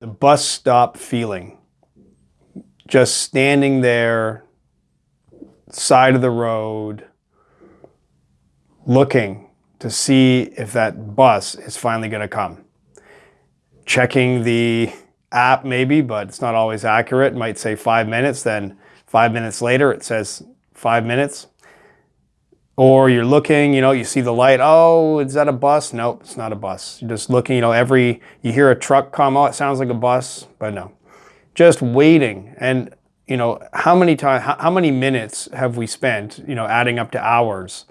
the bus stop feeling. Just standing there, side of the road, looking to see if that bus is finally going to come. Checking the app maybe, but it's not always accurate. It might say five minutes, then five minutes later it says five minutes. Or you're looking, you know, you see the light. Oh, is that a bus? Nope, it's not a bus. You're just looking, you know, every, you hear a truck come out, it sounds like a bus, but no. Just waiting. And, you know, how many times, how, how many minutes have we spent, you know, adding up to hours?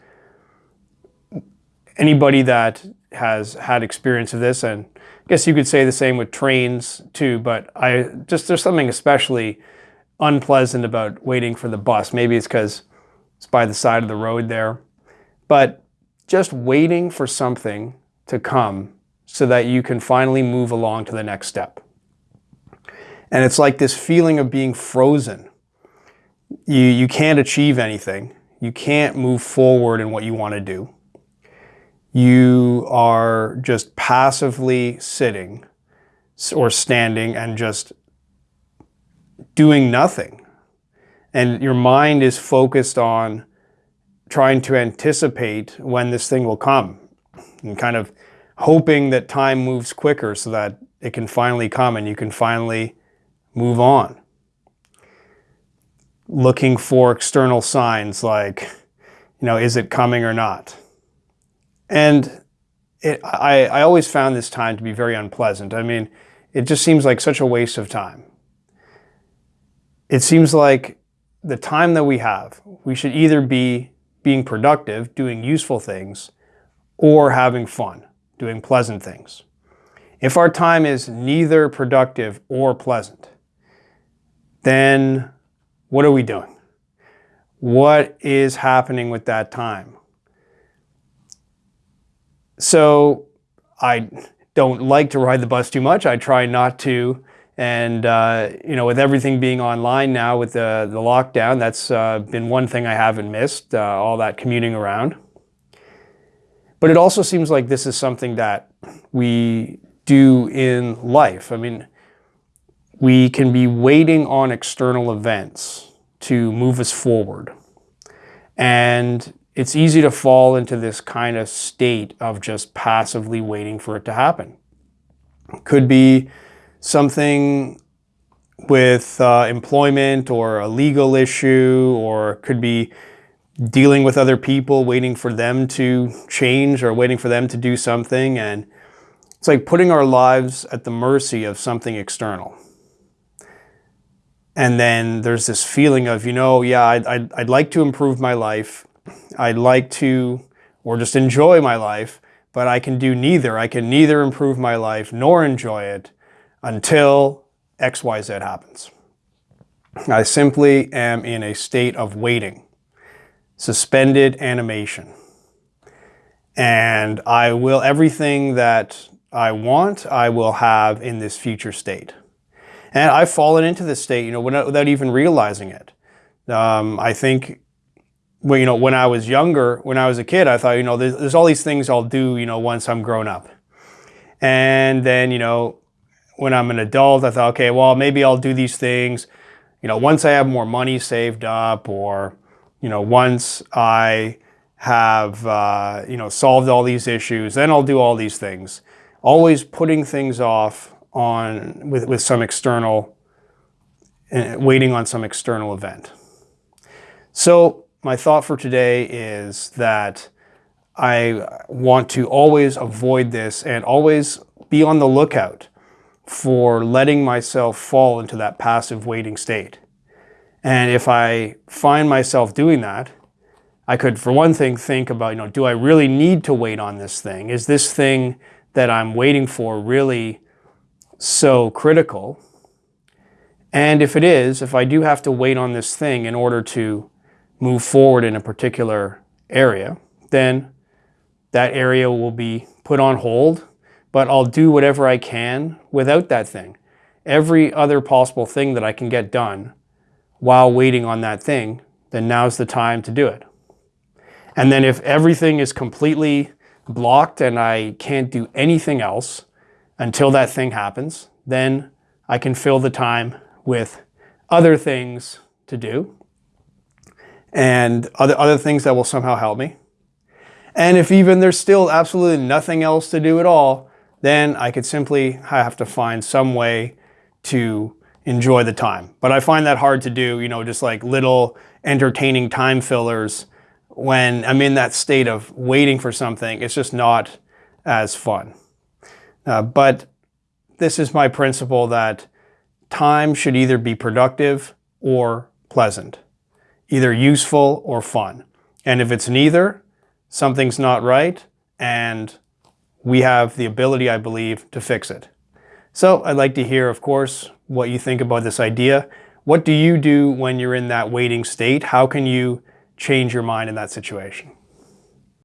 Anybody that has had experience of this, and I guess you could say the same with trains too, but I just, there's something especially unpleasant about waiting for the bus. Maybe it's because it's by the side of the road there. But just waiting for something to come so that you can finally move along to the next step. And it's like this feeling of being frozen. You, you can't achieve anything. You can't move forward in what you want to do. You are just passively sitting or standing and just doing nothing and your mind is focused on trying to anticipate when this thing will come and kind of hoping that time moves quicker so that it can finally come and you can finally move on. Looking for external signs like, you know, is it coming or not? And it, I, I always found this time to be very unpleasant. I mean, it just seems like such a waste of time. It seems like the time that we have, we should either be being productive, doing useful things, or having fun, doing pleasant things. If our time is neither productive or pleasant, then what are we doing? What is happening with that time? So I don't like to ride the bus too much. I try not to and, uh, you know, with everything being online now with the, the lockdown, that's uh, been one thing I haven't missed, uh, all that commuting around. But it also seems like this is something that we do in life. I mean, we can be waiting on external events to move us forward. And it's easy to fall into this kind of state of just passively waiting for it to happen. Could be something with uh, employment or a legal issue or could be dealing with other people, waiting for them to change or waiting for them to do something. And it's like putting our lives at the mercy of something external. And then there's this feeling of, you know, yeah, I'd, I'd, I'd like to improve my life. I'd like to, or just enjoy my life, but I can do neither. I can neither improve my life nor enjoy it until XYZ happens. I simply am in a state of waiting, suspended animation. And I will, everything that I want, I will have in this future state. And I've fallen into this state, you know, without even realizing it. Um, I think, well, you know, when I was younger, when I was a kid, I thought, you know, there's, there's all these things I'll do, you know, once I'm grown up. And then, you know, when I'm an adult, I thought, okay, well, maybe I'll do these things, you know, once I have more money saved up or, you know, once I have, uh, you know, solved all these issues, then I'll do all these things. Always putting things off on with, with some external, uh, waiting on some external event. So my thought for today is that I want to always avoid this and always be on the lookout for letting myself fall into that passive waiting state. And if I find myself doing that, I could, for one thing, think about, you know, do I really need to wait on this thing? Is this thing that I'm waiting for really so critical? And if it is, if I do have to wait on this thing in order to move forward in a particular area, then that area will be put on hold but I'll do whatever I can without that thing. Every other possible thing that I can get done while waiting on that thing, then now's the time to do it. And then if everything is completely blocked and I can't do anything else until that thing happens, then I can fill the time with other things to do and other, other things that will somehow help me. And if even there's still absolutely nothing else to do at all, then I could simply have to find some way to enjoy the time. But I find that hard to do, you know, just like little entertaining time fillers when I'm in that state of waiting for something. It's just not as fun. Uh, but this is my principle that time should either be productive or pleasant, either useful or fun. And if it's neither, something's not right, and we have the ability, I believe, to fix it. So I'd like to hear, of course, what you think about this idea. What do you do when you're in that waiting state? How can you change your mind in that situation?